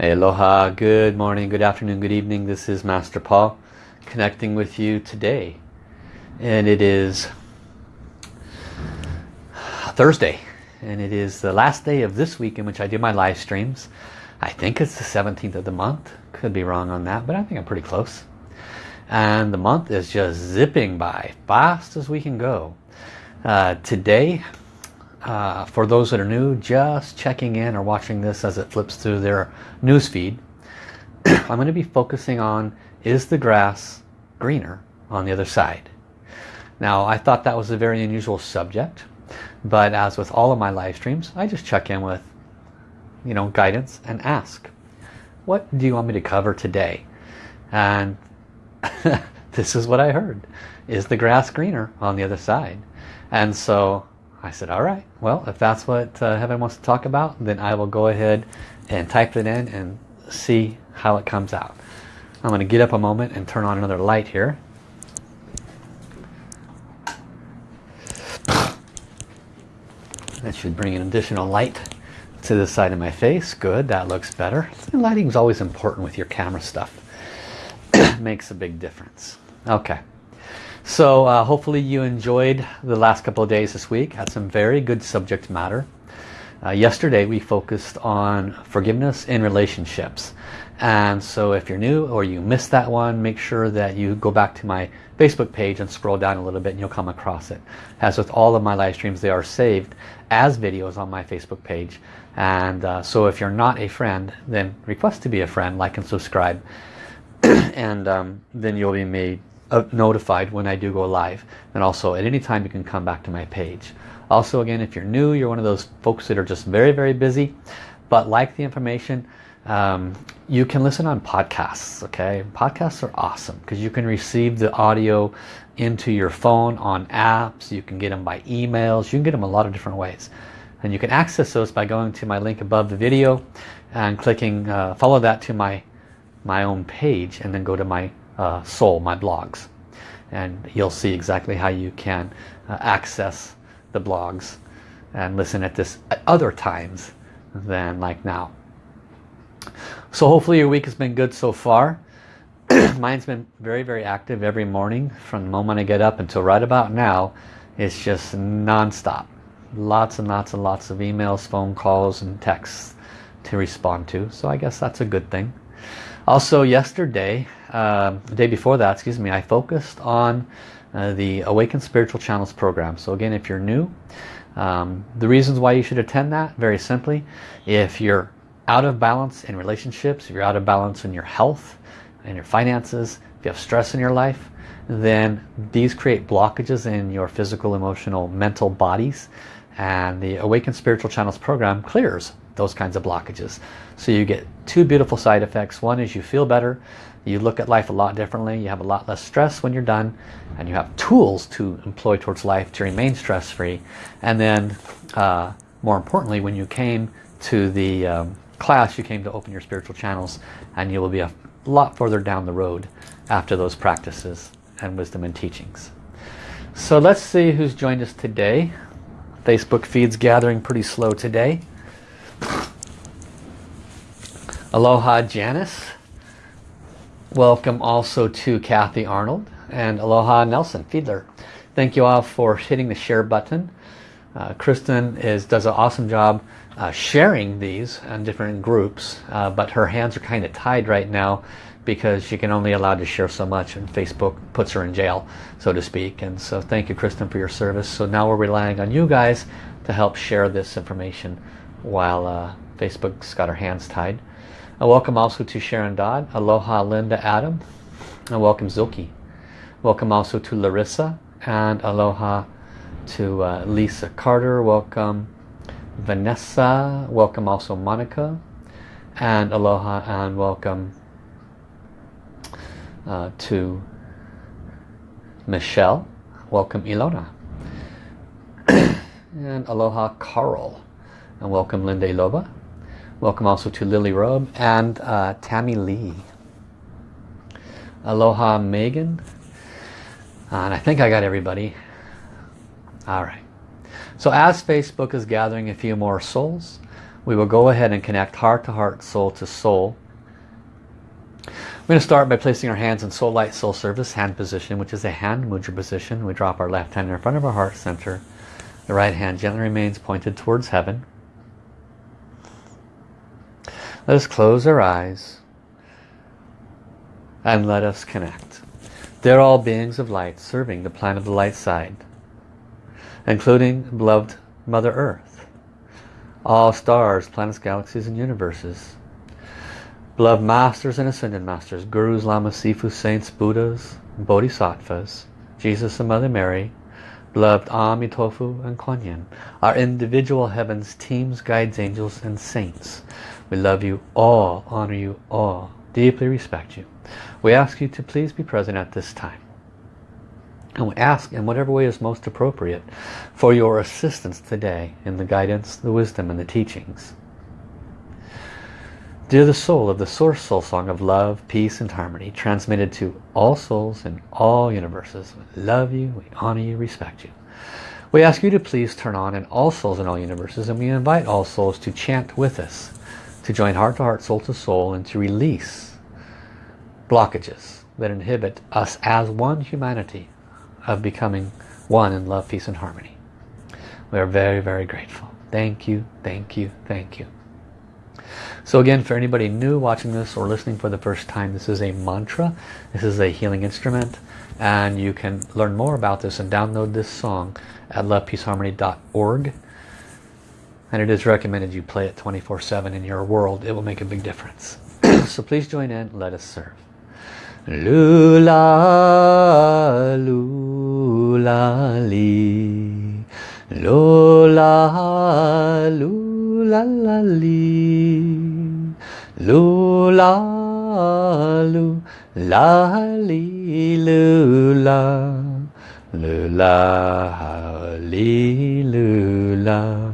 Aloha, good morning, good afternoon, good evening. This is Master Paul connecting with you today. And it is Thursday. And it is the last day of this week in which I do my live streams. I think it's the 17th of the month. Could be wrong on that, but I think I'm pretty close. And the month is just zipping by, fast as we can go. Uh, today, uh, for those that are new, just checking in or watching this as it flips through their news feed, I'm going to be focusing on is the grass greener on the other side? Now, I thought that was a very unusual subject, but as with all of my live streams, I just check in with, you know, guidance and ask, what do you want me to cover today? And this is what I heard. Is the grass greener on the other side? And so I said, all right, well, if that's what uh, Heaven wants to talk about, then I will go ahead and type it in and see how it comes out. I'm going to get up a moment and turn on another light here. That should bring an additional light to the side of my face. Good, that looks better. Lighting is always important with your camera stuff. Makes a big difference. Okay. So uh, hopefully you enjoyed the last couple of days this week. Had some very good subject matter. Uh, yesterday we focused on forgiveness in relationships. And so if you're new or you missed that one, make sure that you go back to my Facebook page and scroll down a little bit and you'll come across it. As with all of my live streams, they are saved as videos on my Facebook page. And uh, so if you're not a friend, then request to be a friend, like and subscribe. and um, then you'll be made notified when I do go live. And also at any time you can come back to my page. Also again, if you're new, you're one of those folks that are just very, very busy, but like the information, um, you can listen on podcasts, okay? Podcasts are awesome because you can receive the audio into your phone on apps. You can get them by emails. You can get them a lot of different ways. And you can access those by going to my link above the video and clicking, uh, follow that to my, my own page and then go to my uh, soul, my blogs. And you'll see exactly how you can uh, access the blogs and listen at this at other times than like now. So hopefully your week has been good so far. Mine's been very, very active every morning from the moment I get up until right about now. It's just non-stop. Lots and lots and lots of emails, phone calls, and texts to respond to. So I guess that's a good thing. Also yesterday, uh, the day before that, excuse me, I focused on uh, the Awaken Spiritual Channels program. So again, if you're new, um, the reasons why you should attend that, very simply, if you're out of balance in relationships, if you're out of balance in your health and your finances, if you have stress in your life, then these create blockages in your physical, emotional, mental bodies. And the Awaken Spiritual Channels program clears those kinds of blockages. So you get two beautiful side effects. One is you feel better, you look at life a lot differently, you have a lot less stress when you're done, and you have tools to employ towards life to remain stress-free. And then, uh, more importantly, when you came to the um, class, you came to open your spiritual channels, and you will be a lot further down the road after those practices and wisdom and teachings. So let's see who's joined us today. Facebook feed's gathering pretty slow today. Aloha Janice. Welcome also to Kathy Arnold and Aloha Nelson Fiedler. Thank you all for hitting the share button. Uh, Kristen is, does an awesome job uh, sharing these in different groups, uh, but her hands are kind of tied right now because she can only allow to share so much and Facebook puts her in jail, so to speak. And so thank you, Kristen, for your service. So now we're relying on you guys to help share this information while uh, Facebook's got her hands tied. Welcome also to Sharon Dodd, Aloha Linda Adam, and welcome Zilke. Welcome also to Larissa, and aloha to uh, Lisa Carter. Welcome Vanessa. Welcome also Monica, and aloha and welcome uh, to Michelle. Welcome Ilona. and aloha Carl. And welcome Linda Loba. Welcome also to Lily Robe and uh, Tammy Lee. Aloha Megan. and I think I got everybody. All right. So as Facebook is gathering a few more souls, we will go ahead and connect heart to heart, soul to soul. We're going to start by placing our hands in soul light, soul service, hand position, which is a hand mudra position. We drop our left hand in front of our heart center. The right hand gently remains pointed towards heaven. Let us close our eyes and let us connect. They're all beings of light serving the planet of the light side, including beloved Mother Earth, all stars, planets, galaxies, and universes, beloved masters and ascended masters, gurus, lamas, sifu, saints, buddhas, bodhisattvas, Jesus and Mother Mary, beloved Amitofu and Kuan our individual heavens, teams, guides, angels, and saints. We love you all, honor you all, deeply respect you. We ask you to please be present at this time. And we ask in whatever way is most appropriate for your assistance today in the guidance, the wisdom, and the teachings. Dear the soul of the Source Soul Song of love, peace, and harmony, transmitted to all souls in all universes. We love you, we honor you, respect you. We ask you to please turn on in all souls in all universes, and we invite all souls to chant with us, to join heart to heart, soul to soul, and to release blockages that inhibit us as one humanity of becoming one in love, peace and harmony. We are very, very grateful. Thank you, thank you, thank you. So again, for anybody new watching this or listening for the first time, this is a mantra. This is a healing instrument. And you can learn more about this and download this song at lovepeaceharmony.org. And it is recommended you play it 24-7 in your world. It will make a big difference. so please join in. Let us serve. Lula, lula, li. Lula, la, li. Lula, lula, li, lula. Lula, li, lula.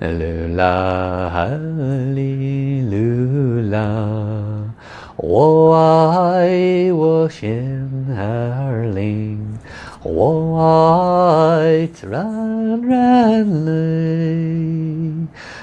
Lula, li, lula. 我爱我心儿灵，我爱自然人类，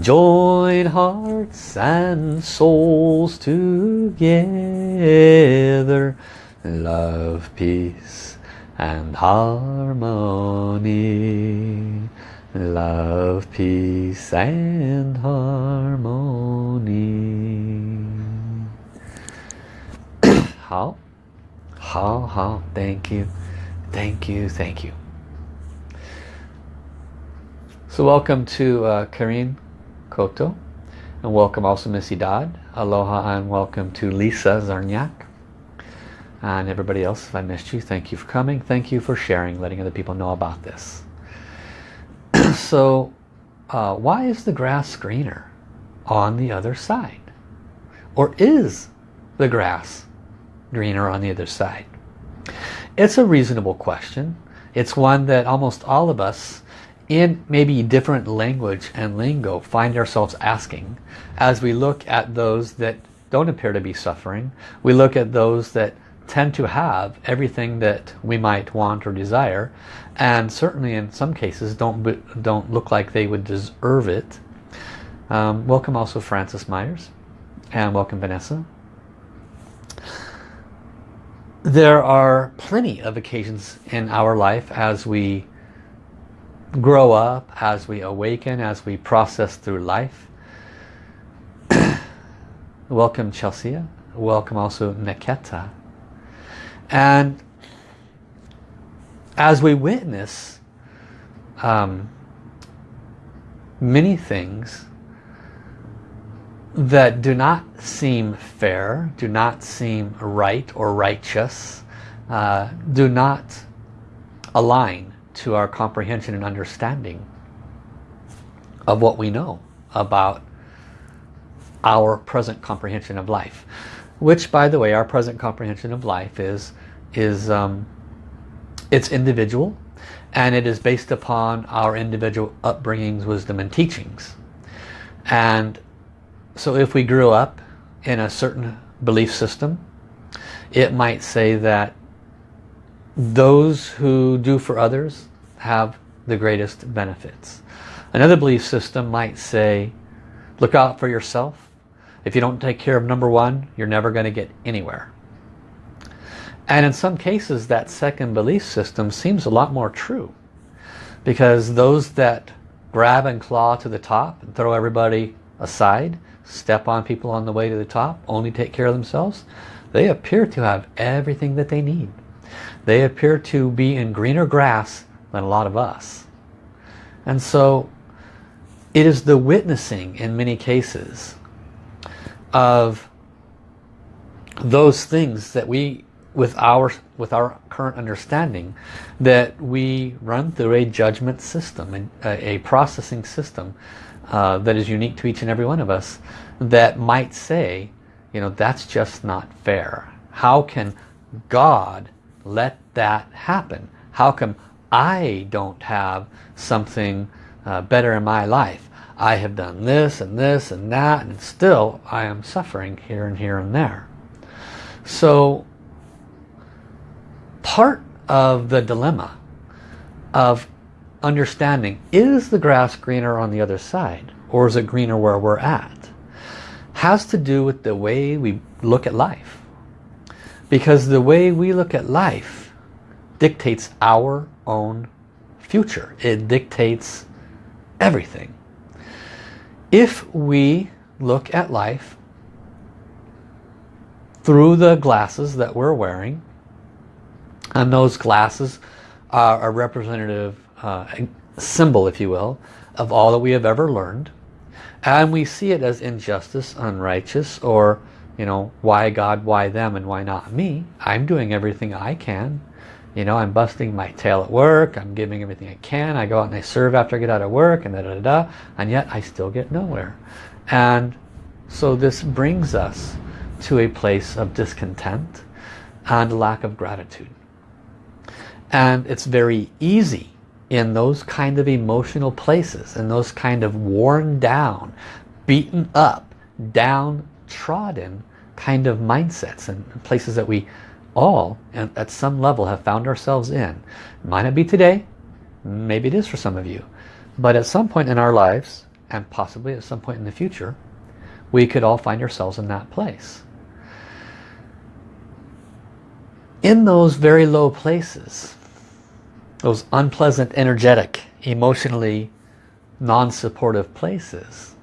Join hearts and souls together. Love, peace and harmony love, peace and harmony. 好，好，好，Thank you, thank you, thank you. So welcome to uh, Karine And welcome also Missy Dodd. Aloha and welcome to Lisa Zarniak. And everybody else, if I missed you, thank you for coming. Thank you for sharing, letting other people know about this. so uh, why is the grass greener on the other side? Or is the grass greener on the other side? It's a reasonable question. It's one that almost all of us in maybe different language and lingo find ourselves asking as we look at those that don't appear to be suffering. We look at those that tend to have everything that we might want or desire and certainly in some cases don't don't look like they would deserve it um, welcome also Francis Myers and welcome Vanessa there are plenty of occasions in our life as we grow up as we awaken as we process through life. Welcome Chelsea. Welcome also Niketa. And as we witness um, many things that do not seem fair, do not seem right or righteous, uh, do not align to our comprehension and understanding of what we know about our present comprehension of life. Which, by the way, our present comprehension of life is, is um, it's individual and it is based upon our individual upbringings, wisdom and teachings. And so if we grew up in a certain belief system, it might say that those who do for others have the greatest benefits. Another belief system might say, look out for yourself. If you don't take care of number one, you're never going to get anywhere. And in some cases, that second belief system seems a lot more true. Because those that grab and claw to the top and throw everybody aside, step on people on the way to the top, only take care of themselves, they appear to have everything that they need. They appear to be in greener grass than a lot of us. And so it is the witnessing in many cases of those things that we with our with our current understanding that we run through a judgment system a, a processing system uh, that is unique to each and every one of us that might say you know that's just not fair how can God let that happen? How come I don't have something uh, better in my life? I have done this and this and that and still I am suffering here and here and there. So part of the dilemma of understanding is the grass greener on the other side or is it greener where we're at has to do with the way we look at life because the way we look at life dictates our own future it dictates everything if we look at life through the glasses that we're wearing and those glasses are a representative uh, symbol, if you will, of all that we have ever learned. And we see it as injustice, unrighteous, or, you know, why God, why them, and why not me? I'm doing everything I can. You know, I'm busting my tail at work. I'm giving everything I can. I go out and I serve after I get out of work and da da da, da and yet I still get nowhere. And so this brings us to a place of discontent and lack of gratitude. And it's very easy in those kind of emotional places, in those kind of worn down, beaten up, downtrodden kind of mindsets and places that we all at some level have found ourselves in. Might not be today, maybe it is for some of you, but at some point in our lives, and possibly at some point in the future, we could all find ourselves in that place. In those very low places, those unpleasant, energetic, emotionally non-supportive places,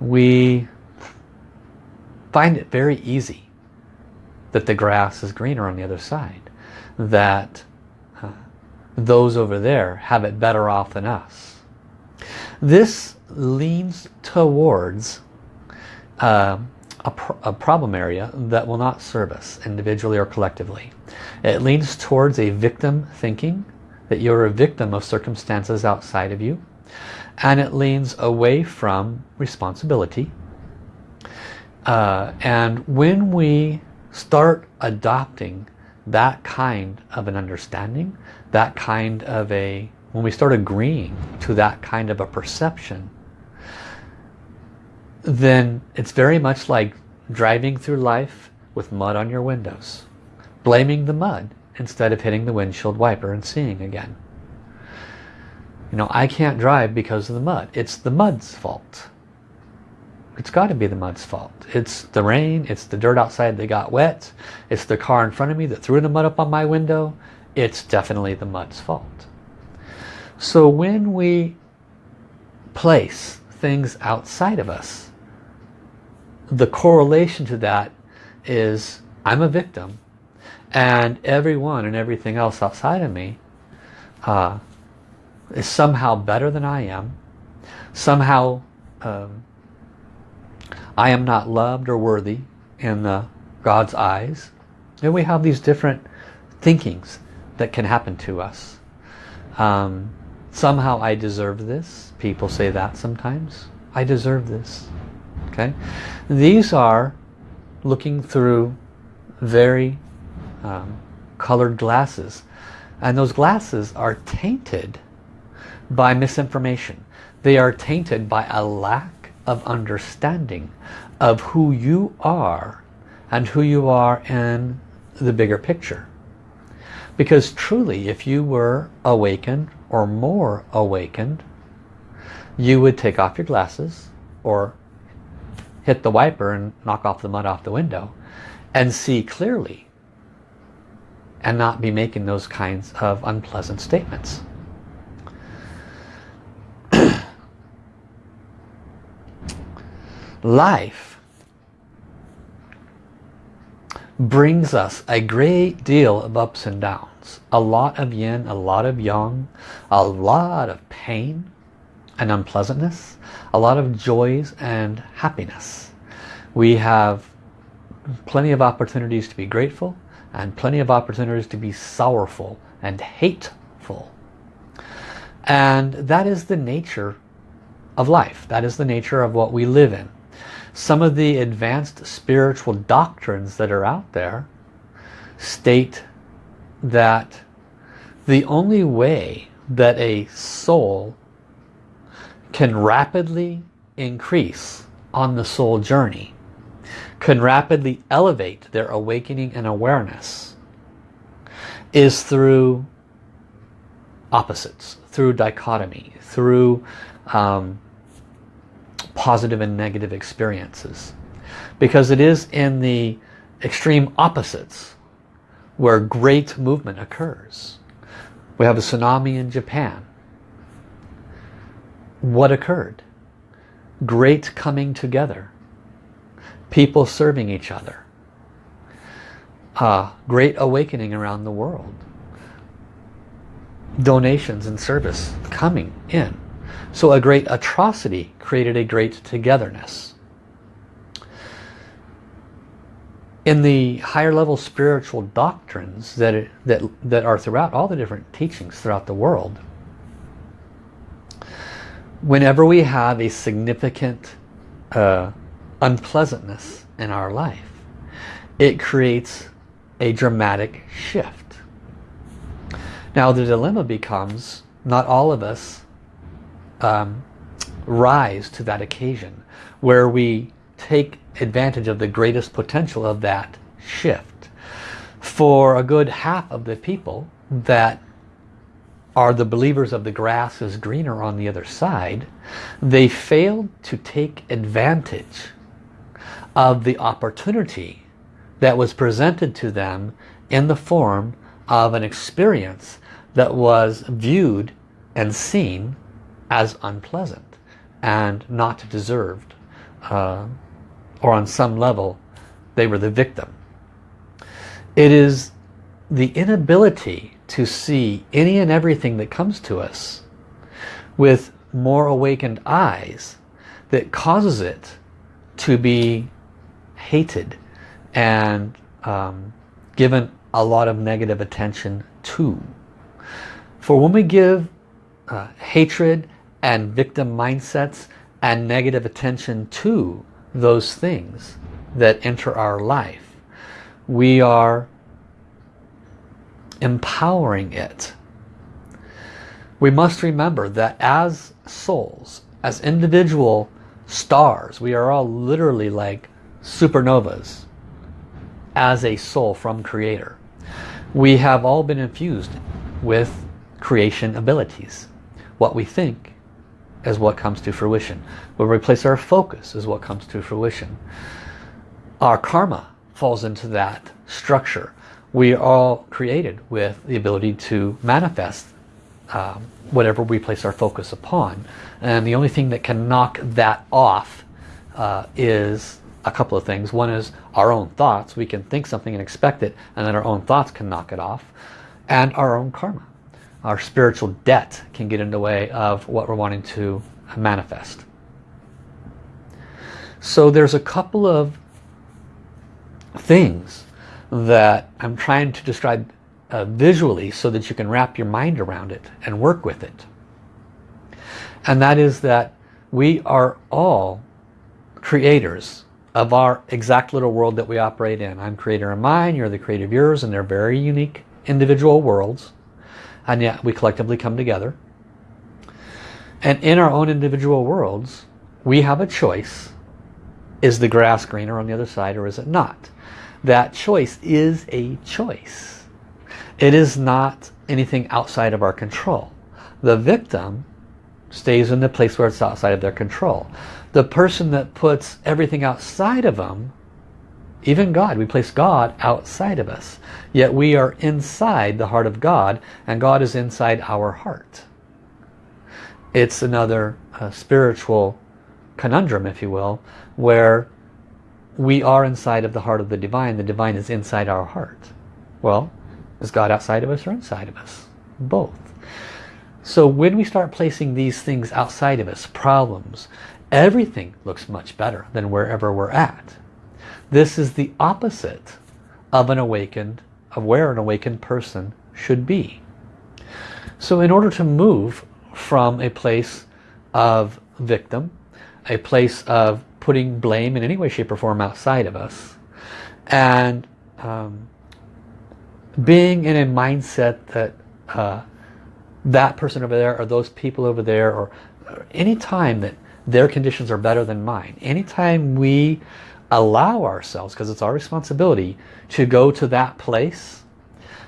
we find it very easy that the grass is greener on the other side. That uh, those over there have it better off than us. This leans towards uh, a, a problem area that will not serve us individually or collectively. It leans towards a victim thinking that you're a victim of circumstances outside of you and it leans away from responsibility uh, and when we start adopting that kind of an understanding that kind of a when we start agreeing to that kind of a perception then it's very much like driving through life with mud on your windows blaming the mud instead of hitting the windshield wiper and seeing again. You know, I can't drive because of the mud. It's the mud's fault. It's got to be the mud's fault. It's the rain, it's the dirt outside that got wet, it's the car in front of me that threw the mud up on my window. It's definitely the mud's fault. So when we place things outside of us, the correlation to that is I'm a victim and everyone and everything else outside of me uh, is somehow better than I am somehow um, I am not loved or worthy in God's eyes and we have these different thinkings that can happen to us um, Somehow I deserve this. People say that sometimes. I deserve this. Okay? These are looking through very um, colored glasses. And those glasses are tainted by misinformation. They are tainted by a lack of understanding of who you are and who you are in the bigger picture. Because truly, if you were awakened or more awakened, you would take off your glasses or hit the wiper and knock off the mud off the window and see clearly and not be making those kinds of unpleasant statements. Life brings us a great deal of ups and downs. A lot of yin, a lot of yang, a lot of pain and unpleasantness, a lot of joys and happiness. We have plenty of opportunities to be grateful and plenty of opportunities to be sorrowful and hateful. And that is the nature of life. That is the nature of what we live in. Some of the advanced spiritual doctrines that are out there state that the only way that a soul can rapidly increase on the soul journey, can rapidly elevate their awakening and awareness, is through opposites, through dichotomy, through um, positive and negative experiences. Because it is in the extreme opposites where great movement occurs. We have a tsunami in Japan. What occurred? Great coming together. People serving each other. Uh, great awakening around the world. Donations and service coming in. So a great atrocity created a great togetherness. In the higher level spiritual doctrines that, that, that are throughout all the different teachings throughout the world, whenever we have a significant uh, unpleasantness in our life, it creates a dramatic shift. Now the dilemma becomes, not all of us um, rise to that occasion where we take advantage of the greatest potential of that shift. For a good half of the people that are the believers of the grass is greener on the other side, they failed to take advantage of the opportunity that was presented to them in the form of an experience that was viewed and seen as unpleasant and not deserved uh, or on some level they were the victim. It is the inability to see any and everything that comes to us with more awakened eyes that causes it to be hated and um, given a lot of negative attention to. For when we give uh, hatred and victim mindsets and negative attention to those things that enter our life. We are empowering it. We must remember that as souls, as individual stars, we are all literally like supernovas as a soul from creator. We have all been infused with creation abilities. What we think is what comes to fruition. Where we place our focus is what comes to fruition. Our karma falls into that structure. We are all created with the ability to manifest um, whatever we place our focus upon. And the only thing that can knock that off uh, is a couple of things. One is our own thoughts. We can think something and expect it, and then our own thoughts can knock it off. And our own karma our spiritual debt can get in the way of what we're wanting to manifest. So there's a couple of things that I'm trying to describe uh, visually so that you can wrap your mind around it and work with it. And that is that we are all creators of our exact little world that we operate in. I'm creator of mine, you're the creator of yours, and they're very unique individual worlds. And yet we collectively come together. And in our own individual worlds, we have a choice. Is the grass greener on the other side or is it not? That choice is a choice. It is not anything outside of our control. The victim stays in the place where it's outside of their control. The person that puts everything outside of them, even God, we place God outside of us. Yet we are inside the heart of God and God is inside our heart. It's another uh, spiritual conundrum, if you will, where we are inside of the heart of the divine. The divine is inside our heart. Well, is God outside of us or inside of us? Both. So when we start placing these things outside of us, problems, everything looks much better than wherever we're at. This is the opposite of an awakened, of where an awakened person should be. So in order to move from a place of victim, a place of putting blame in any way, shape or form outside of us, and um, being in a mindset that uh, that person over there or those people over there or, or any time that their conditions are better than mine anytime we allow ourselves because it's our responsibility to go to that place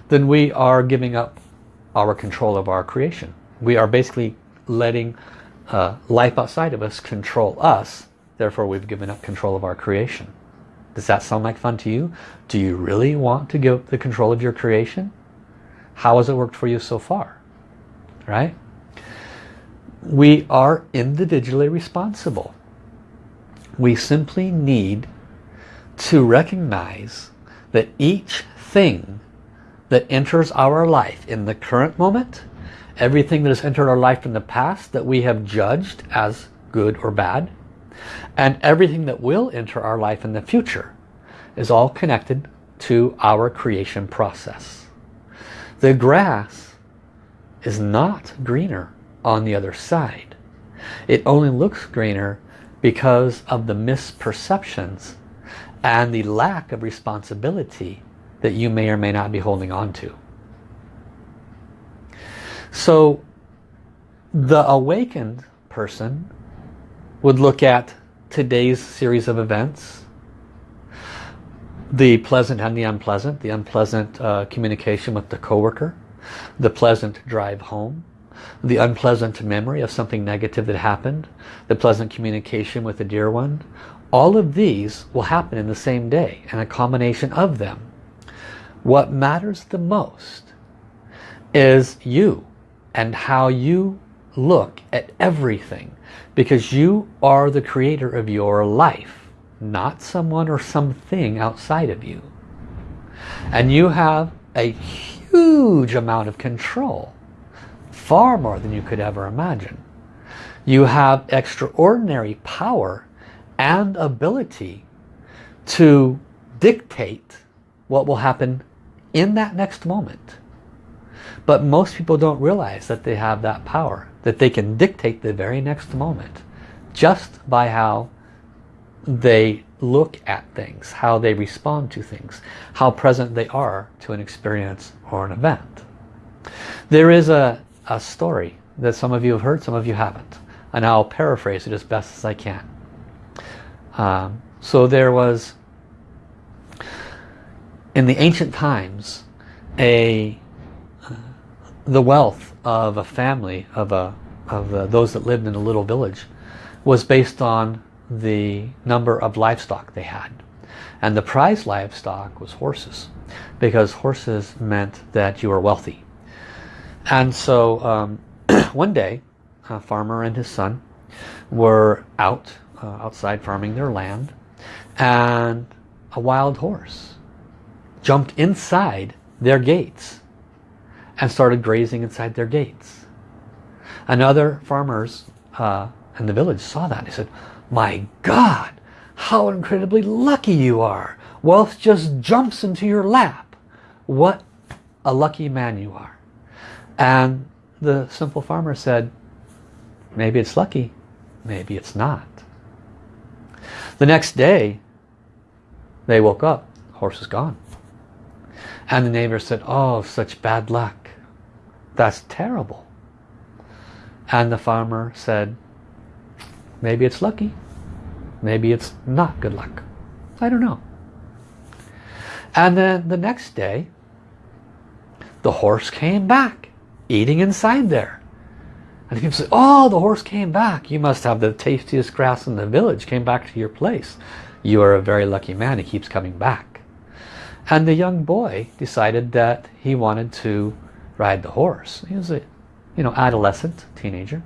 then we are giving up our control of our creation. We are basically letting uh, life outside of us control us. Therefore we've given up control of our creation. Does that sound like fun to you? Do you really want to give up the control of your creation? How has it worked for you so far? Right? We are individually responsible. We simply need to recognize that each thing that enters our life in the current moment, everything that has entered our life in the past that we have judged as good or bad, and everything that will enter our life in the future is all connected to our creation process. The grass is not greener on the other side. It only looks greener because of the misperceptions and the lack of responsibility that you may or may not be holding on to. So the awakened person would look at today's series of events, the pleasant and the unpleasant, the unpleasant uh, communication with the coworker, the pleasant drive home, the unpleasant memory of something negative that happened, the pleasant communication with a dear one, all of these will happen in the same day and a combination of them. What matters the most is you and how you look at everything because you are the creator of your life not someone or something outside of you and you have a huge amount of control. Far more than you could ever imagine. You have extraordinary power and ability to dictate what will happen in that next moment. But most people don't realize that they have that power, that they can dictate the very next moment just by how they look at things, how they respond to things, how present they are to an experience or an event. There is a, a story that some of you have heard, some of you haven't. And I'll paraphrase it as best as I can. Um, so there was, in the ancient times, a uh, the wealth of a family, of, a, of uh, those that lived in a little village, was based on the number of livestock they had. And the prize livestock was horses because horses meant that you were wealthy. And so um, one day a farmer and his son were out uh, outside farming their land and a wild horse jumped inside their gates and started grazing inside their gates. And other farmers uh, in the village saw that. They said, my God, how incredibly lucky you are. Wealth just jumps into your lap. What a lucky man you are. And the simple farmer said, maybe it's lucky, maybe it's not. The next day, they woke up, horse is gone. And the neighbor said, oh, such bad luck. That's terrible. And the farmer said, maybe it's lucky, maybe it's not good luck. I don't know. And then the next day, the horse came back, eating inside there. And people say, oh, the horse came back. You must have the tastiest grass in the village, came back to your place. You are a very lucky man, he keeps coming back. And the young boy decided that he wanted to ride the horse. He was a you know, adolescent, teenager.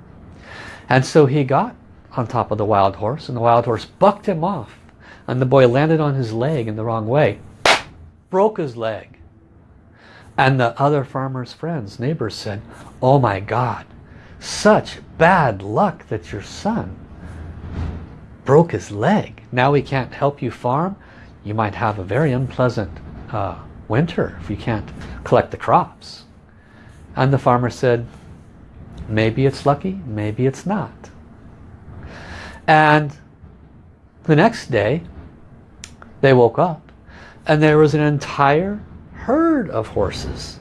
And so he got on top of the wild horse and the wild horse bucked him off. And the boy landed on his leg in the wrong way. Broke his leg. And the other farmer's friends, neighbors said, oh my God, such bad luck that your son broke his leg. Now we can't help you farm. You might have a very unpleasant uh, winter if you can't collect the crops. And the farmer said, maybe it's lucky, maybe it's not. And the next day, they woke up and there was an entire herd of horses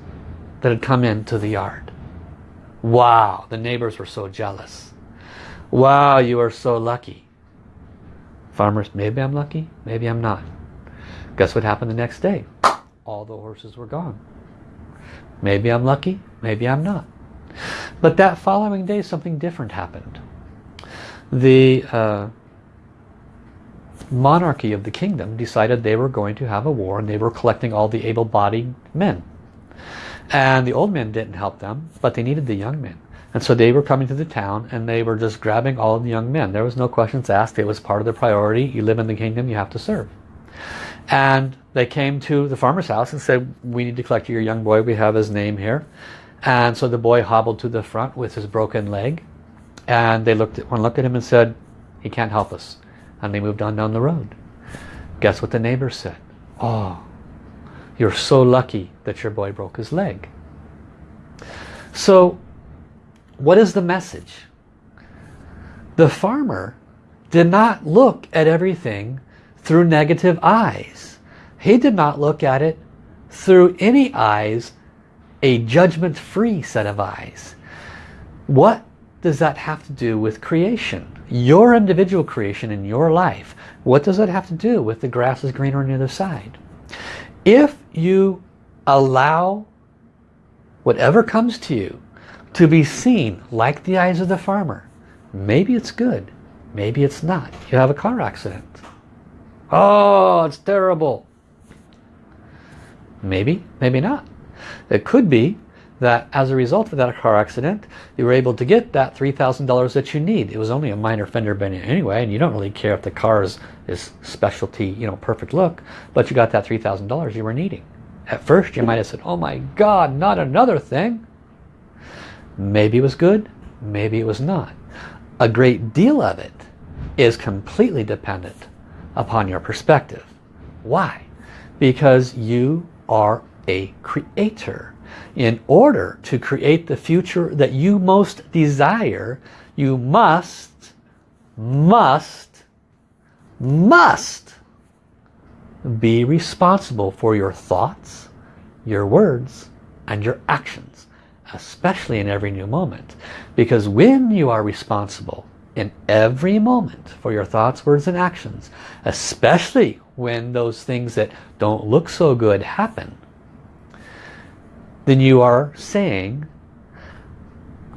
that had come into the yard. Wow, the neighbors were so jealous. Wow, you are so lucky. Farmers, maybe I'm lucky, maybe I'm not. Guess what happened the next day? All the horses were gone. Maybe I'm lucky, maybe I'm not. But that following day something different happened. The uh, monarchy of the kingdom decided they were going to have a war and they were collecting all the able-bodied men. And the old men didn't help them, but they needed the young men. And so they were coming to the town and they were just grabbing all the young men. There was no questions asked. It was part of the priority. You live in the kingdom, you have to serve. And they came to the farmer's house and said, we need to collect your young boy. We have his name here. And so the boy hobbled to the front with his broken leg. And they looked at, one looked at him and said, he can't help us and they moved on down the road. Guess what the neighbor said? Oh, you're so lucky that your boy broke his leg. So what is the message? The farmer did not look at everything through negative eyes. He did not look at it through any eyes, a judgment-free set of eyes. What does that have to do with creation? Your individual creation in your life. What does it have to do with the grass is greener on the other side? If you allow whatever comes to you to be seen like the eyes of the farmer, maybe it's good, maybe it's not. You have a car accident. Oh, it's terrible. Maybe, maybe not. It could be that as a result of that car accident, you were able to get that $3,000 that you need. It was only a minor fender bender anyway, and you don't really care if the car is, is specialty, you know, perfect look, but you got that $3,000 you were needing. At first you might have said, oh my God, not another thing. Maybe it was good, maybe it was not. A great deal of it is completely dependent upon your perspective. Why? Because you are a creator in order to create the future that you most desire, you must, must, must be responsible for your thoughts, your words, and your actions, especially in every new moment. Because when you are responsible in every moment for your thoughts, words, and actions, especially when those things that don't look so good happen, then you are saying,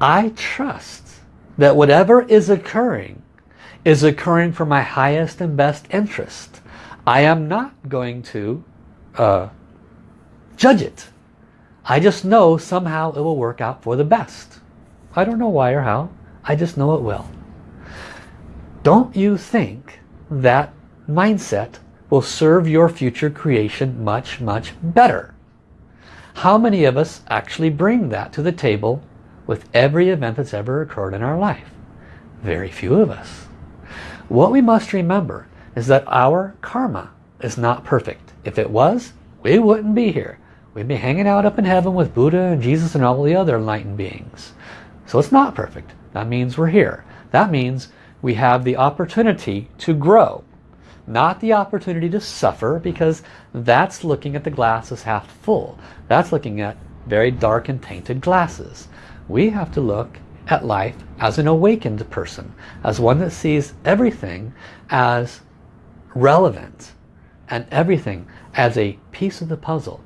I trust that whatever is occurring is occurring for my highest and best interest. I am not going to uh, judge it. I just know somehow it will work out for the best. I don't know why or how. I just know it will. Don't you think that mindset will serve your future creation much, much better? How many of us actually bring that to the table with every event that's ever occurred in our life? Very few of us. What we must remember is that our karma is not perfect. If it was, we wouldn't be here. We'd be hanging out up in heaven with Buddha and Jesus and all the other enlightened beings. So it's not perfect. That means we're here. That means we have the opportunity to grow. Not the opportunity to suffer because that's looking at the glass as half full. That's looking at very dark and tainted glasses. We have to look at life as an awakened person, as one that sees everything as relevant and everything as a piece of the puzzle.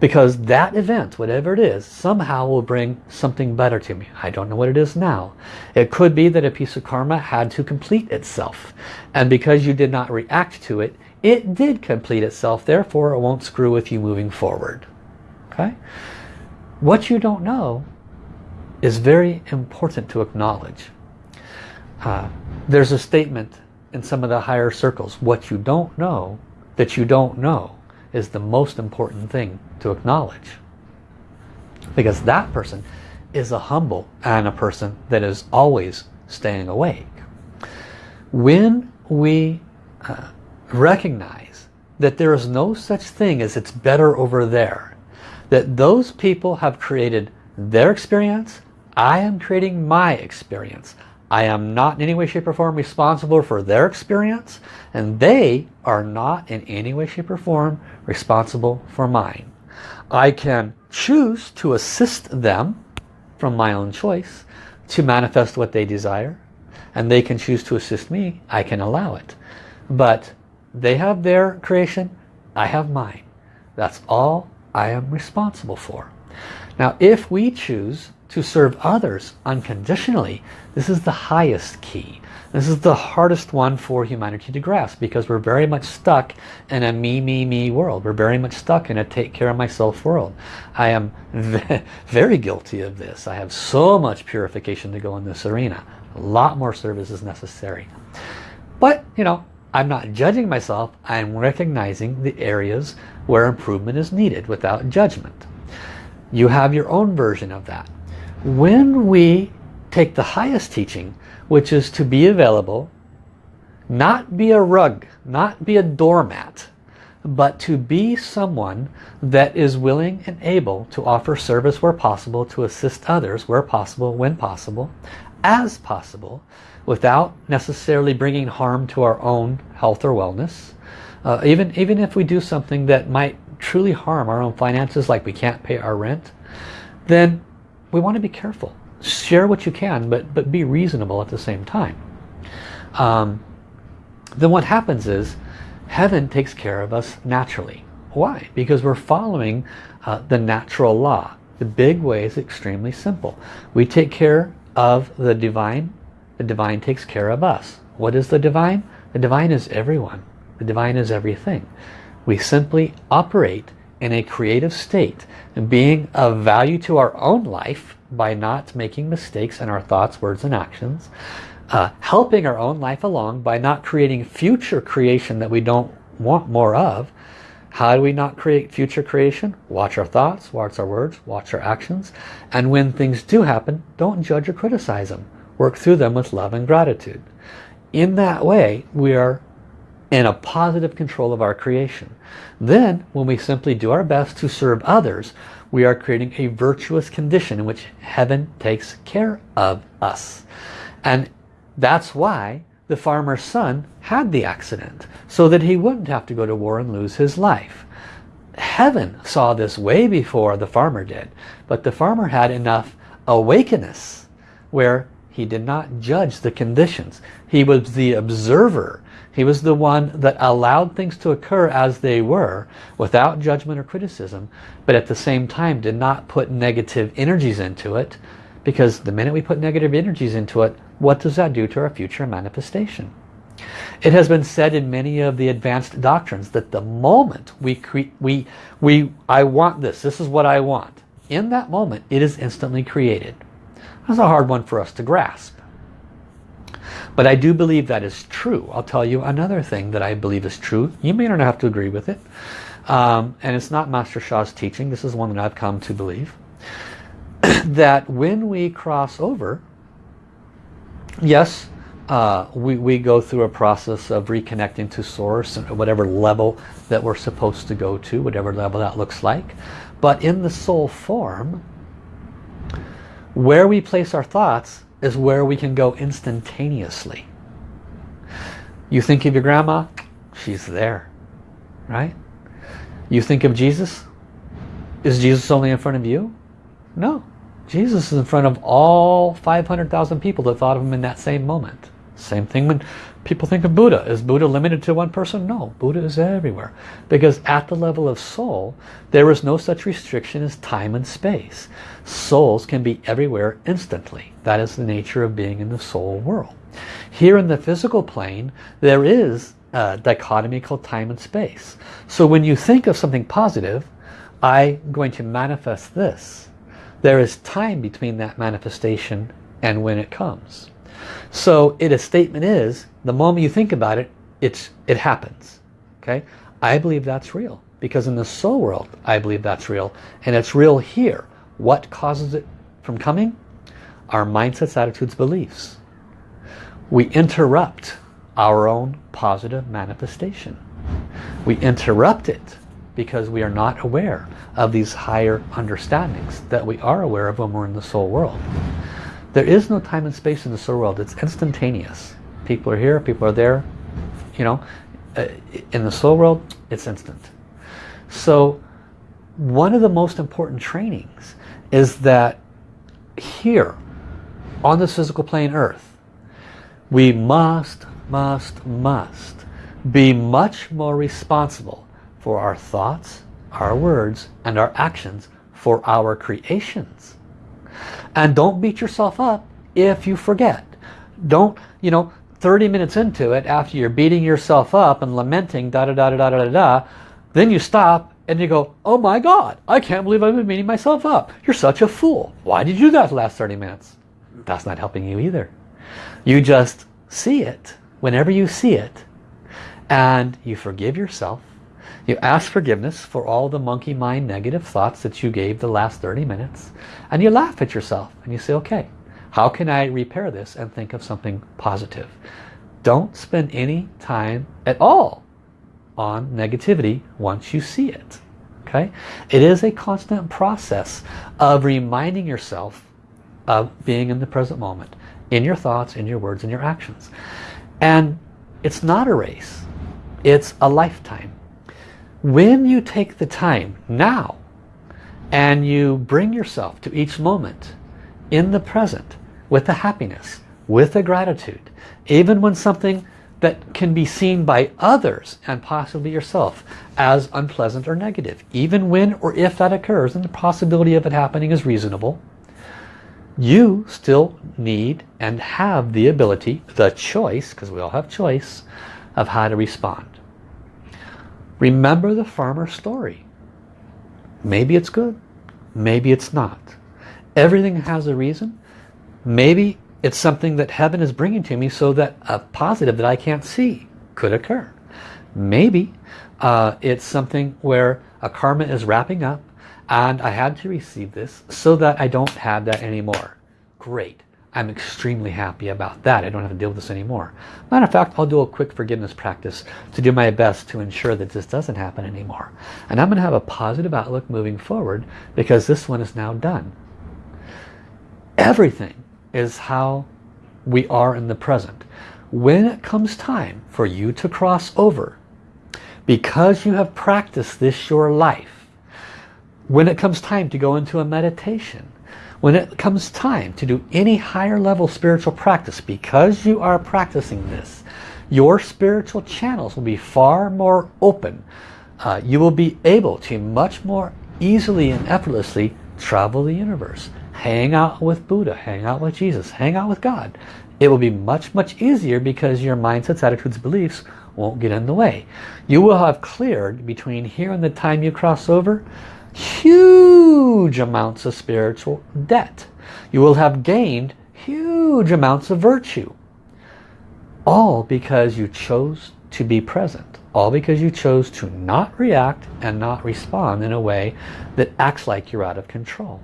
Because that event, whatever it is, somehow will bring something better to me. I don't know what it is now. It could be that a piece of karma had to complete itself. And because you did not react to it, it did complete itself. Therefore, it won't screw with you moving forward. Okay? What you don't know is very important to acknowledge. Uh, there's a statement in some of the higher circles. What you don't know that you don't know is the most important thing to acknowledge. Because that person is a humble and a person that is always staying awake. When we uh, recognize that there is no such thing as it's better over there, that those people have created their experience, I am creating my experience. I am not in any way, shape, or form responsible for their experience, and they are not in any way, shape, or form responsible for mine. I can choose to assist them from my own choice to manifest what they desire, and they can choose to assist me. I can allow it. But they have their creation, I have mine. That's all I am responsible for. Now, if we choose to serve others unconditionally, this is the highest key. This is the hardest one for humanity to grasp because we're very much stuck in a me, me, me world. We're very much stuck in a take care of myself world. I am very guilty of this. I have so much purification to go in this arena. A lot more service is necessary. But, you know, I'm not judging myself. I'm recognizing the areas where improvement is needed without judgment. You have your own version of that. When we take the highest teaching, which is to be available, not be a rug, not be a doormat, but to be someone that is willing and able to offer service where possible, to assist others where possible, when possible, as possible, without necessarily bringing harm to our own health or wellness. Uh, even, even if we do something that might truly harm our own finances, like we can't pay our rent, then we want to be careful. Share what you can, but, but be reasonable at the same time. Um, then what happens is heaven takes care of us naturally. Why? Because we're following uh, the natural law. The big way is extremely simple. We take care of the divine. The divine takes care of us. What is the divine? The divine is everyone. The divine is everything. We simply operate in a creative state being of value to our own life by not making mistakes in our thoughts, words, and actions. Uh, helping our own life along by not creating future creation that we don't want more of. How do we not create future creation? Watch our thoughts, watch our words, watch our actions. And when things do happen, don't judge or criticize them. Work through them with love and gratitude. In that way, we are in a positive control of our creation. Then, when we simply do our best to serve others, we are creating a virtuous condition in which heaven takes care of us. And that's why the farmer's son had the accident, so that he wouldn't have to go to war and lose his life. Heaven saw this way before the farmer did, but the farmer had enough awakeness where he did not judge the conditions. He was the observer he was the one that allowed things to occur as they were without judgment or criticism, but at the same time did not put negative energies into it because the minute we put negative energies into it, what does that do to our future manifestation? It has been said in many of the advanced doctrines that the moment we, create, we, we I want this, this is what I want, in that moment it is instantly created. That's a hard one for us to grasp. But I do believe that is true. I'll tell you another thing that I believe is true. You may not have to agree with it. Um, and it's not Master Sha's teaching. This is one that I've come to believe. that when we cross over, yes, uh, we, we go through a process of reconnecting to source and whatever level that we're supposed to go to, whatever level that looks like. But in the soul form, where we place our thoughts is where we can go instantaneously. You think of your grandma, she's there, right? You think of Jesus, is Jesus only in front of you? No. Jesus is in front of all 500,000 people that thought of him in that same moment. Same thing when people think of Buddha. Is Buddha limited to one person? No, Buddha is everywhere. Because at the level of soul, there is no such restriction as time and space. Souls can be everywhere instantly. That is the nature of being in the soul world. Here in the physical plane, there is a dichotomy called time and space. So when you think of something positive, I'm going to manifest this. There is time between that manifestation and when it comes. So it a statement is, the moment you think about it, it's it happens. Okay? I believe that's real. Because in the soul world, I believe that's real. And it's real here. What causes it from coming? Our mindsets, attitudes, beliefs. We interrupt our own positive manifestation. We interrupt it because we are not aware of these higher understandings that we are aware of when we're in the soul world. There is no time and space in the soul world. It's instantaneous. People are here, people are there. You know, uh, in the soul world, it's instant. So one of the most important trainings is that here on this physical plane earth, we must, must, must be much more responsible for our thoughts, our words, and our actions for our creations. And don't beat yourself up if you forget. Don't, you know, 30 minutes into it, after you're beating yourself up and lamenting, da da da da da da da, then you stop and you go, oh my God, I can't believe I've been beating myself up. You're such a fool. Why did you do that the last 30 minutes? That's not helping you either. You just see it whenever you see it and you forgive yourself you ask forgiveness for all the monkey mind negative thoughts that you gave the last 30 minutes. And you laugh at yourself and you say, okay, how can I repair this and think of something positive? Don't spend any time at all on negativity once you see it. Okay? It is a constant process of reminding yourself of being in the present moment. In your thoughts, in your words, in your actions. And it's not a race. It's a lifetime. When you take the time now and you bring yourself to each moment in the present with the happiness, with the gratitude, even when something that can be seen by others and possibly yourself as unpleasant or negative, even when or if that occurs and the possibility of it happening is reasonable, you still need and have the ability, the choice, because we all have choice, of how to respond. Remember the farmer story. Maybe it's good. Maybe it's not. Everything has a reason. Maybe it's something that heaven is bringing to me so that a positive that I can't see could occur. Maybe uh, it's something where a karma is wrapping up and I had to receive this so that I don't have that anymore. Great. I'm extremely happy about that. I don't have to deal with this anymore. Matter of fact, I'll do a quick forgiveness practice to do my best to ensure that this doesn't happen anymore. And I'm going to have a positive outlook moving forward because this one is now done. Everything is how we are in the present. When it comes time for you to cross over, because you have practiced this your life, when it comes time to go into a meditation, when it comes time to do any higher level spiritual practice, because you are practicing this, your spiritual channels will be far more open. Uh, you will be able to much more easily and effortlessly travel the universe. Hang out with Buddha, hang out with Jesus, hang out with God. It will be much, much easier because your mindsets, attitudes, beliefs won't get in the way. You will have cleared between here and the time you cross over huge amounts of spiritual debt. You will have gained huge amounts of virtue. All because you chose to be present. All because you chose to not react and not respond in a way that acts like you're out of control.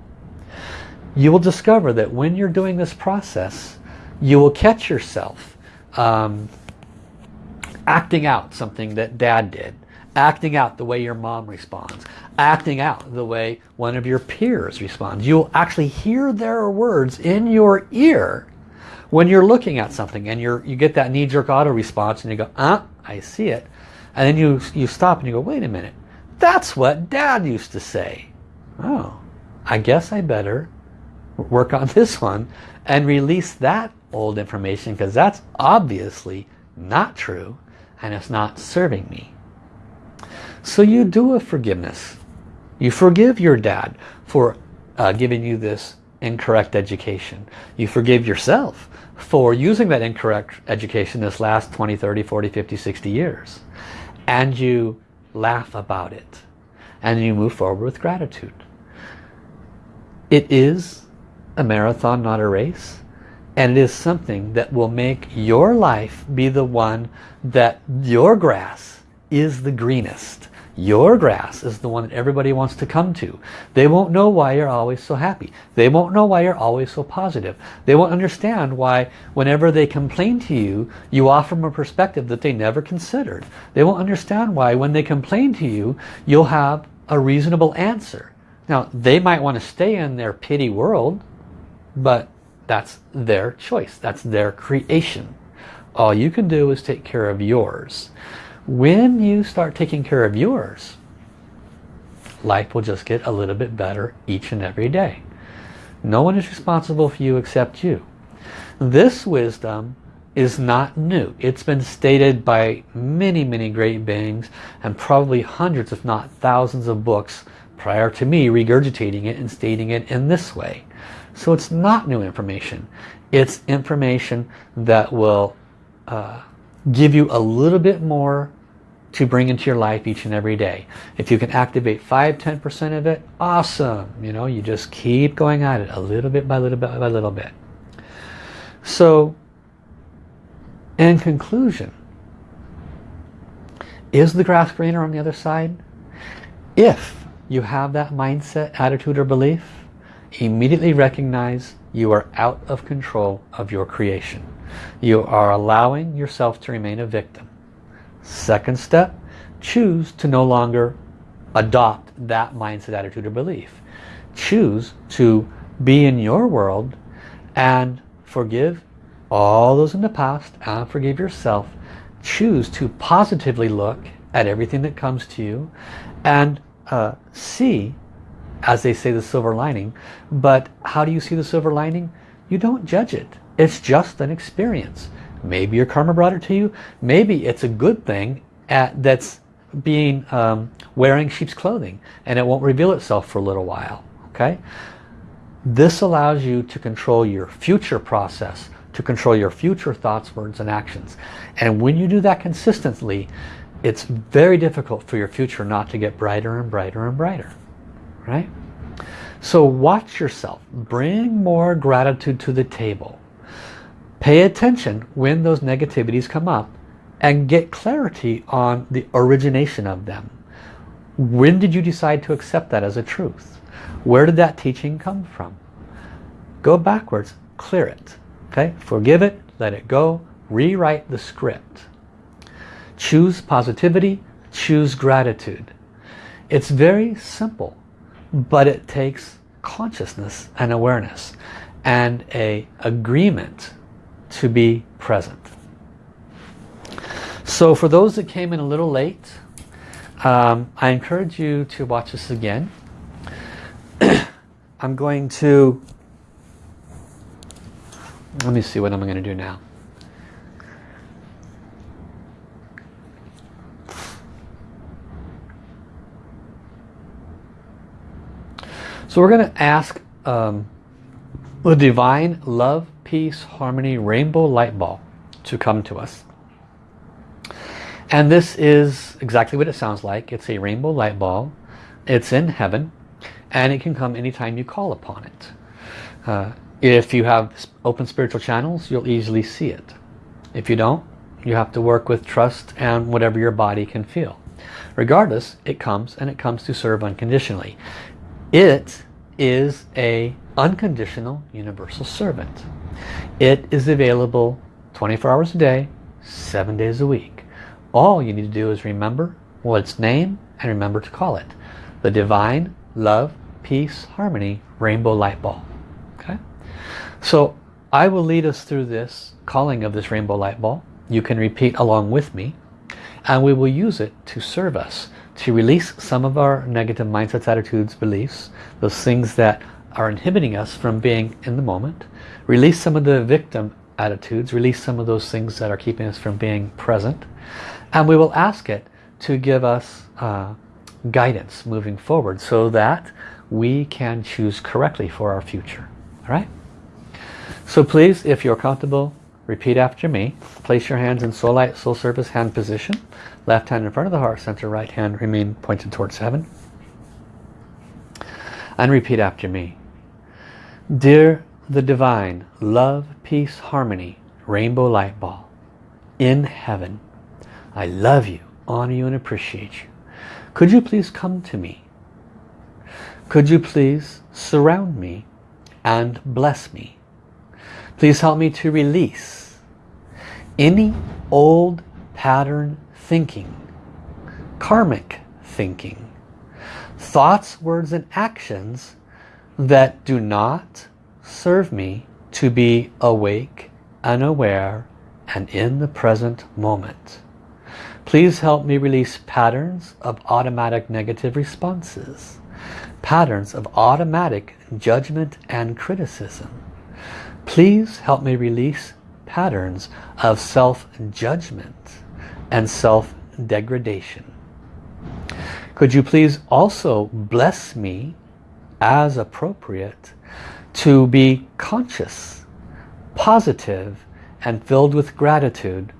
You will discover that when you're doing this process, you will catch yourself um, acting out something that dad did acting out the way your mom responds, acting out the way one of your peers responds. You'll actually hear their words in your ear When you're looking at something and you're, you get that knee-jerk auto response and you go, ah, I see it. And then you, you stop and you go, wait a minute. That's what dad used to say. Oh, I guess I better work on this one and release that old information because that's obviously not true and it's not serving me. So you do a forgiveness. You forgive your dad for uh, giving you this incorrect education. You forgive yourself for using that incorrect education this last 20, 30, 40, 50, 60 years. And you laugh about it. And you move forward with gratitude. It is a marathon, not a race. And it is something that will make your life be the one that your grass is the greenest. Your grass is the one that everybody wants to come to. They won't know why you're always so happy. They won't know why you're always so positive. They won't understand why whenever they complain to you, you offer them a perspective that they never considered. They won't understand why when they complain to you, you'll have a reasonable answer. Now, they might want to stay in their pity world, but that's their choice. That's their creation. All you can do is take care of yours. When you start taking care of yours, life will just get a little bit better each and every day. No one is responsible for you except you. This wisdom is not new. It's been stated by many, many great beings and probably hundreds, if not thousands of books prior to me regurgitating it and stating it in this way. So it's not new information. It's information that will uh, give you a little bit more to bring into your life each and every day. If you can activate 5-10% of it, awesome. You know, you just keep going at it a little bit by little bit by little bit. So, in conclusion, is the grass greener on the other side? If you have that mindset, attitude, or belief, immediately recognize you are out of control of your creation. You are allowing yourself to remain a victim. Second step, choose to no longer adopt that mindset, attitude, or belief. Choose to be in your world and forgive all those in the past and forgive yourself. Choose to positively look at everything that comes to you and uh, see as they say the silver lining but how do you see the silver lining you don't judge it it's just an experience maybe your karma brought it to you maybe it's a good thing at, that's being um, wearing sheep's clothing and it won't reveal itself for a little while okay this allows you to control your future process to control your future thoughts words and actions and when you do that consistently it's very difficult for your future not to get brighter and brighter and brighter right? So watch yourself. Bring more gratitude to the table. Pay attention when those negativities come up and get clarity on the origination of them. When did you decide to accept that as a truth? Where did that teaching come from? Go backwards, clear it. Okay, Forgive it, let it go, rewrite the script. Choose positivity, choose gratitude. It's very simple but it takes consciousness and awareness and a agreement to be present. So for those that came in a little late, um, I encourage you to watch this again. I'm going to, let me see what I'm going to do now. So we're going to ask um, the divine love, peace, harmony, rainbow light ball to come to us. And this is exactly what it sounds like. It's a rainbow light ball. It's in heaven and it can come anytime you call upon it. Uh, if you have open spiritual channels, you'll easily see it. If you don't, you have to work with trust and whatever your body can feel. Regardless, it comes and it comes to serve unconditionally. It is a unconditional universal servant. It is available 24 hours a day, 7 days a week. All you need to do is remember what its name and remember to call it. The Divine Love, Peace, Harmony Rainbow Light Ball. Okay? So I will lead us through this calling of this rainbow light ball. You can repeat along with me and we will use it to serve us to release some of our negative mindsets, attitudes, beliefs, those things that are inhibiting us from being in the moment. Release some of the victim attitudes, release some of those things that are keeping us from being present. And we will ask it to give us uh, guidance moving forward so that we can choose correctly for our future. All right? So please, if you're comfortable, repeat after me. Place your hands in soul light, soul service hand position. Left hand in front of the heart center, right hand remain pointed towards heaven. And repeat after me. Dear the divine, love, peace, harmony, rainbow light ball, in heaven, I love you, honor you and appreciate you. Could you please come to me? Could you please surround me and bless me? Please help me to release any old pattern thinking, karmic thinking, thoughts, words and actions that do not serve me to be awake and aware and in the present moment. Please help me release patterns of automatic negative responses, patterns of automatic judgment and criticism. Please help me release patterns of self-judgment and self-degradation. Could you please also bless me as appropriate to be conscious, positive, and filled with gratitude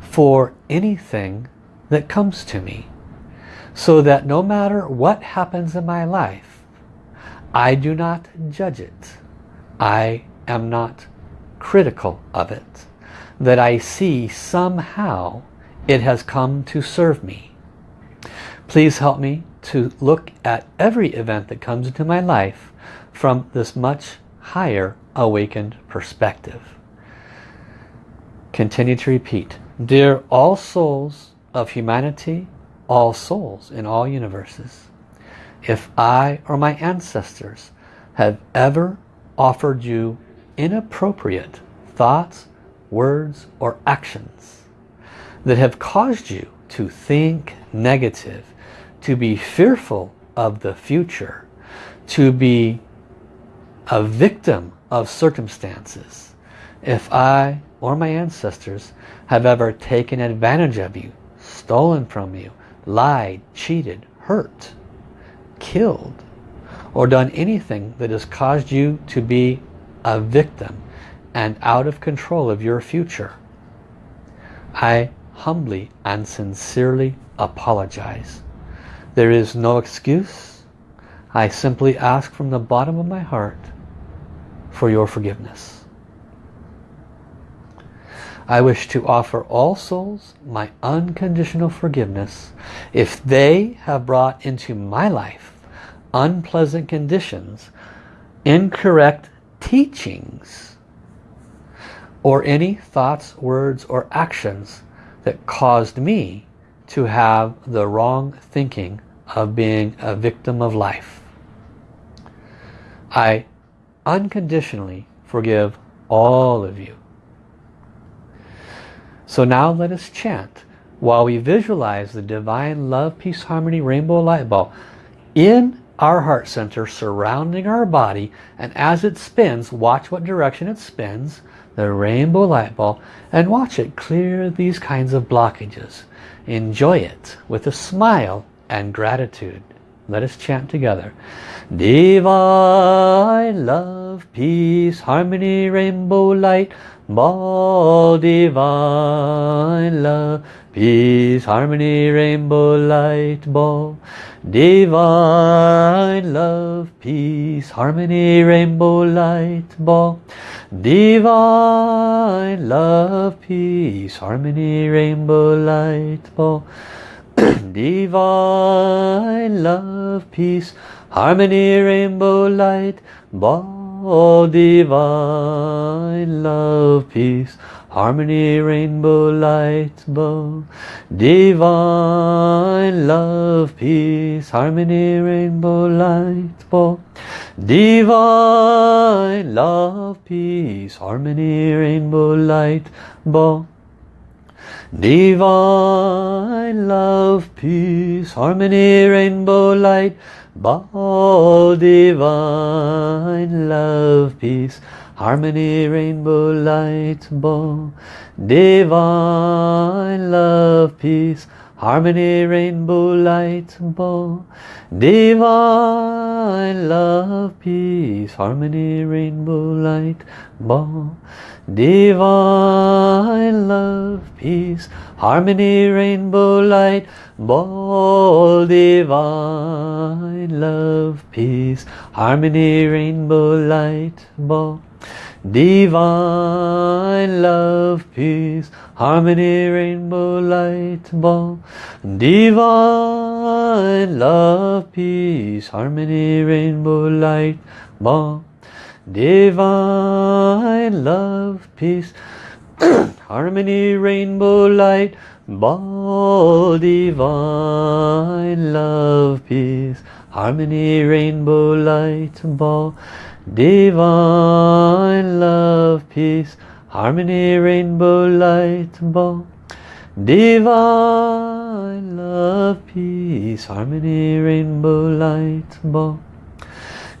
for anything that comes to me. So that no matter what happens in my life, I do not judge it. I am not critical of it. That I see somehow it has come to serve me. Please help me to look at every event that comes into my life from this much higher awakened perspective. Continue to repeat. Dear all souls of humanity, all souls in all universes, if I or my ancestors have ever offered you inappropriate thoughts, words, or actions that have caused you to think negative, to be fearful of the future, to be a victim of circumstances. If I or my ancestors have ever taken advantage of you, stolen from you, lied, cheated, hurt, killed, or done anything that has caused you to be a victim and out of control of your future, I humbly and sincerely apologize. There is no excuse. I simply ask from the bottom of my heart for your forgiveness. I wish to offer all souls my unconditional forgiveness if they have brought into my life unpleasant conditions, incorrect teachings, or any thoughts, words, or actions that caused me to have the wrong thinking of being a victim of life. I unconditionally forgive all of you. So now let us chant while we visualize the divine love, peace, harmony, rainbow light ball in our heart center surrounding our body and as it spins, watch what direction it spins, the rainbow light ball, and watch it clear these kinds of blockages. Enjoy it with a smile and gratitude. Let us chant together. Divine love, peace, harmony, rainbow light, ball divine love, peace, harmony, rainbow light ball. Divine love, peace, harmony, rainbow light ball. Divine love, peace, harmony, rainbow light ball. Divine love, peace, harmony, rainbow light, ball divine love, peace, harmony, rainbow, light, bow. Divine love, peace, harmony, rainbow, light, bow. Divine love, peace, harmony, rainbow, light, bow. Divine love, peace, harmony, rainbow, light, bow, Divine love, peace, harmony, rainbow, light, ball. Divine love, peace, harmony, rainbow, light, ball. Divine love, peace, harmony, rainbow, light, ball. Divine love, peace, harmony, rainbow, light, ball. Divine love, peace, harmony, rainbow, light, ball. Divine love, peace, harmony, rainbow, light, ball. Divine love, peace, harmony, rainbow, light, ball. Divine love, peace, harmony, rainbow, light, ball. Divine love, peace, harmony, rainbow, light, ball. Divine love, peace, harmony, rainbow, light, ball. Divine love, peace, harmony, rainbow, light, ball.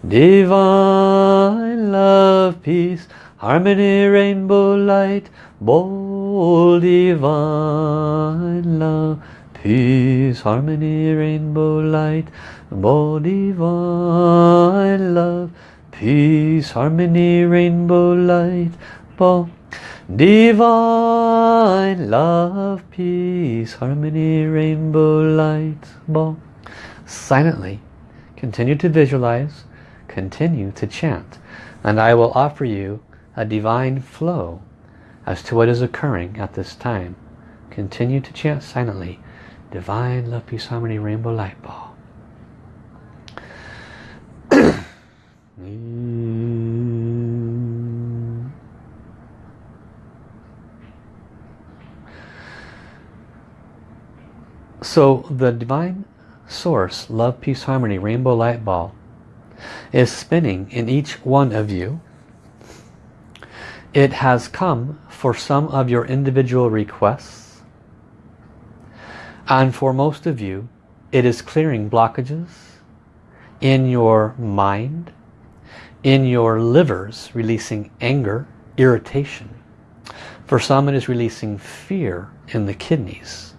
Divine love, peace, harmony, rainbow, light, ball. Divine love, peace, harmony, rainbow, light, ball. Divine love, peace, harmony, rainbow, light, ball. Divine love, peace, harmony, rainbow, light, ball. Silently, continue to visualize, continue to chant. And I will offer you a divine flow as to what is occurring at this time. Continue to chant silently. Divine love, peace, harmony, rainbow, light ball. Mm. So the divine source, love, peace, harmony, rainbow light ball is spinning in each one of you. It has come for some of your individual requests. And for most of you, it is clearing blockages in your mind, in your livers, releasing anger, irritation. For some, it is releasing fear in the kidneys.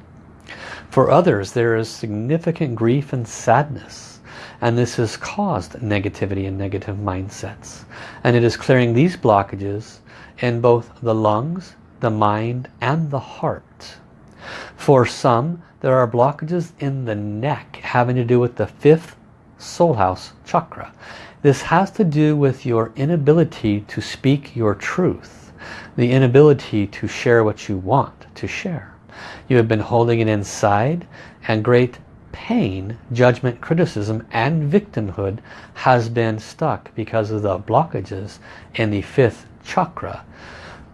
For others, there is significant grief and sadness. And this has caused negativity and negative mindsets. And it is clearing these blockages in both the lungs, the mind, and the heart. For some, there are blockages in the neck having to do with the fifth soul house chakra. This has to do with your inability to speak your truth. The inability to share what you want to share. You have been holding it inside and great pain, judgment, criticism and victimhood has been stuck because of the blockages in the fifth chakra.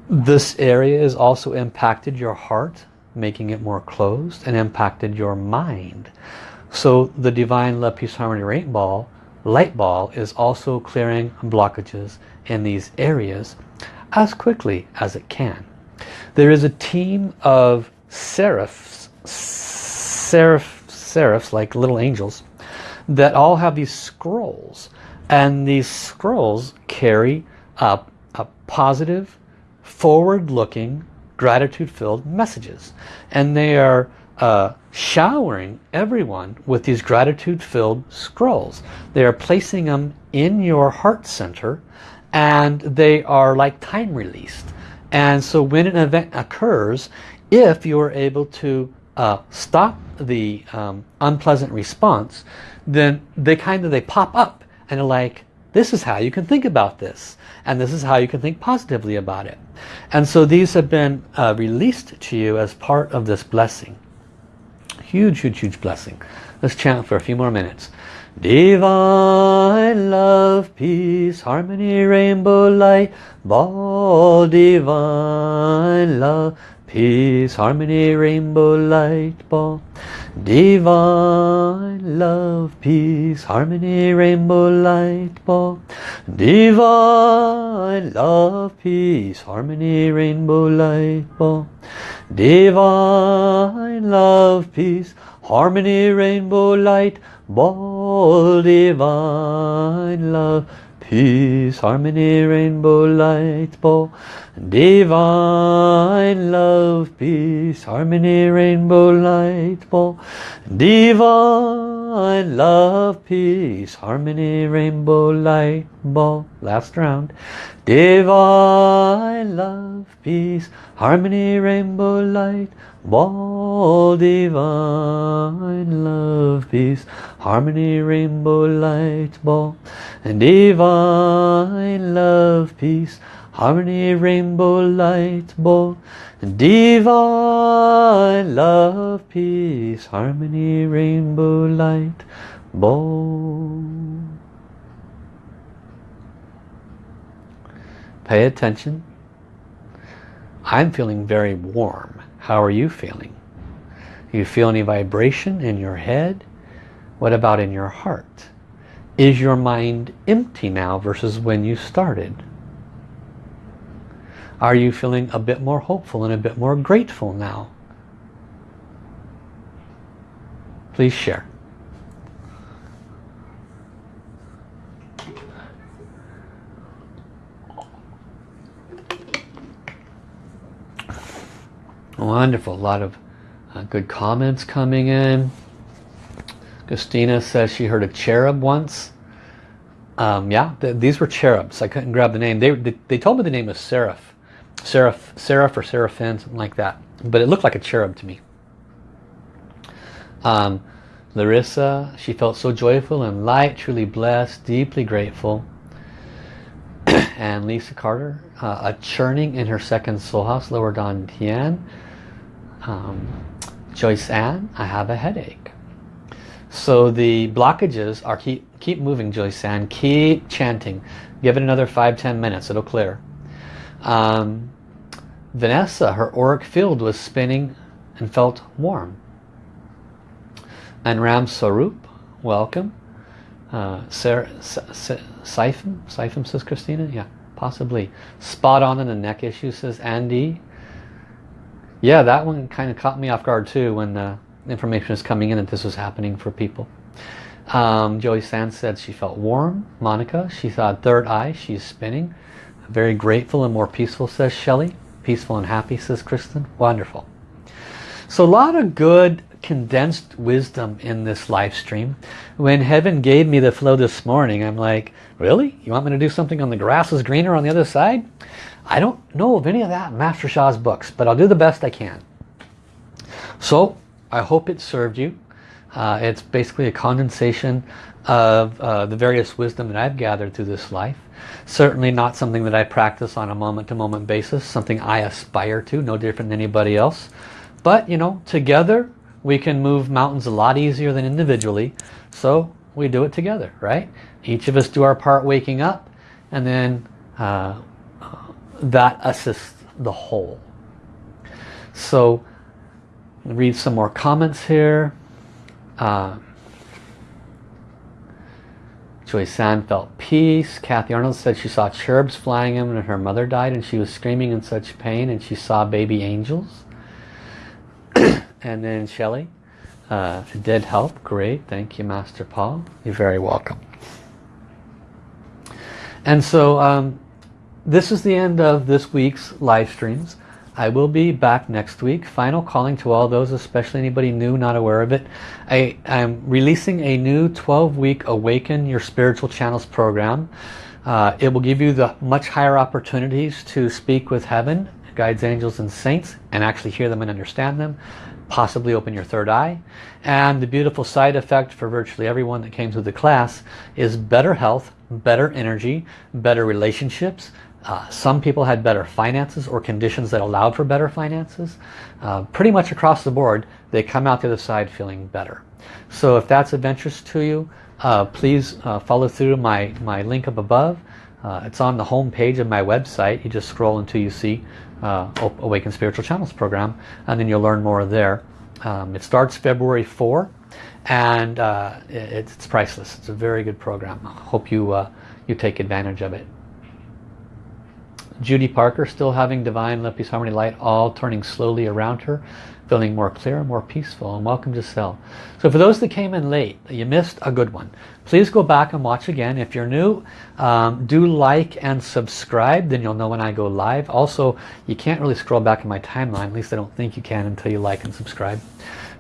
This area has also impacted your heart, making it more closed and impacted your mind. So the Divine Love Peace Harmony Ball, light ball is also clearing blockages in these areas as quickly as it can. There is a team of seraphs, seraph, seraphs like little angels that all have these scrolls and these scrolls carry a, a positive forward-looking gratitude-filled messages and they are uh, showering everyone with these gratitude-filled scrolls. They are placing them in your heart center and they are like time released. And so when an event occurs, if you're able to uh, stop the um, unpleasant response, then they kind of, they pop up and are like, this is how you can think about this. And this is how you can think positively about it. And so these have been uh, released to you as part of this blessing. Huge, huge, huge blessing. Let's chant for a few more minutes. Divine love, peace, harmony, rainbow light, ball, divine love, peace, harmony, rainbow light, ball. Divine love, peace, harmony, rainbow light ball. Divine love, peace, harmony, rainbow light ball. Divine love, peace, harmony, rainbow light ball. Divine love, peace, harmony, rainbow light ball. Divine love, peace, harmony, rainbow light ball. Divine love, peace, harmony, rainbow light ball. Last round. Divine love, peace, harmony, rainbow light ball. Divine love, peace, harmony, rainbow light ball. And divine love, peace, harmony rainbow light ball divine love peace harmony rainbow light ball pay attention I'm feeling very warm. How are you feeling? You feel any vibration in your head? What about in your heart? Is your mind empty now versus when you started? Are you feeling a bit more hopeful and a bit more grateful now? Please share. Wonderful. A lot of uh, good comments coming in. Christina says she heard a cherub once. Um, yeah, th these were cherubs. I couldn't grab the name. They, they, they told me the name was Seraph seraph, seraph or seraphim, something like that. But it looked like a cherub to me. Um, Larissa, she felt so joyful and light, truly blessed, deeply grateful. and Lisa Carter, uh, a churning in her second soul house, lower Dan Tian. Um, Joyce Ann, I have a headache. So the blockages are keep keep moving, Joyce Ann. Keep chanting. Give it another five ten minutes. It'll clear. Um, Vanessa, her auric field was spinning and felt warm. And Ram Sarup, welcome. Uh, Sarah, Siphon, Siphon says Christina, yeah, possibly. Spot on in the neck issue says Andy. Yeah, that one kind of caught me off guard too when the information was coming in that this was happening for people. Um, Joey Sands said she felt warm. Monica, she thought third eye, she's spinning. Very grateful and more peaceful, says Shelley. Peaceful and happy, says Kristen. Wonderful. So a lot of good condensed wisdom in this live stream. When heaven gave me the flow this morning, I'm like, really? You want me to do something on the grass is greener on the other side? I don't know of any of that Master Sha's books, but I'll do the best I can. So I hope it served you. Uh, it's basically a condensation of uh, the various wisdom that I've gathered through this life. Certainly not something that I practice on a moment-to-moment -moment basis, something I aspire to, no different than anybody else. But, you know, together we can move mountains a lot easier than individually. So we do it together, right? Each of us do our part waking up and then uh, that assists the whole. So read some more comments here. Uh, Joy Sand felt peace. Kathy Arnold said she saw cherubs flying in when her mother died and she was screaming in such pain and she saw baby angels. and then Shelley, uh, did help. Great. Thank you, Master Paul. You're very welcome. And so um, this is the end of this week's live streams. I will be back next week. Final calling to all those, especially anybody new, not aware of it. I am releasing a new 12-week Awaken Your Spiritual Channels program. Uh, it will give you the much higher opportunities to speak with heaven, guides, angels, and saints, and actually hear them and understand them. Possibly open your third eye. And the beautiful side effect for virtually everyone that came through the class is better health, better energy, better relationships, Uh, some people had better finances or conditions that allowed for better finances. Uh, pretty much across the board, they come out the other side feeling better. So if that's interest to you, uh, please uh, follow through my, my link up above. Uh, it's on the home page of my website. You just scroll until you see uh, Awaken Spiritual Channels program and then you'll learn more there. Um, it starts February 4 and it, it's priceless. It's a very good program. Hope you, you take advantage of it. Judy Parker still having divine love peace harmony light all turning slowly around her feeling more clear more peaceful and welcome to cell. So for those that came in late you missed a good one. Please go back and watch again. If you're new um, do like and subscribe then you'll know when I go live. Also you can't really scroll back in my timeline at least I don't think you can until you like and subscribe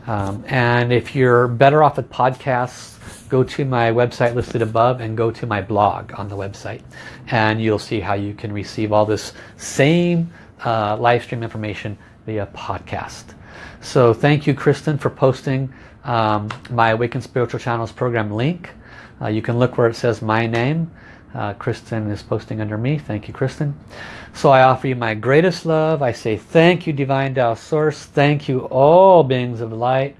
um, and if you're better off with podcasts go to my website listed above and go to my blog on the website. And you'll see how you can receive all this same uh, live stream information via podcast. So thank you Kristen for posting um, my Awaken Spiritual Channels program link. Uh, you can look where it says my name uh, Kristen is posting under me thank you Kristen so I offer you my greatest love I say thank you Divine Tao Source thank you all beings of light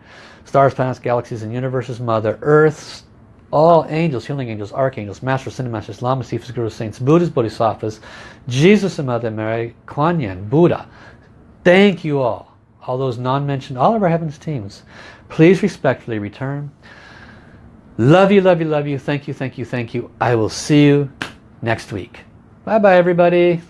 stars, planets, galaxies, and universes, Mother Earth, all angels, healing angels, archangels, masters, cinemasters, lamas, sifas, gurus, saints, buddhas, bodhisattvas, Jesus and Mother Mary, Kuan Yin, Buddha. Thank you all, all those non-mentioned, all of our heavens teams. Please respectfully return. Love you, love you, love you. Thank you, thank you, thank you. I will see you next week. Bye-bye, everybody.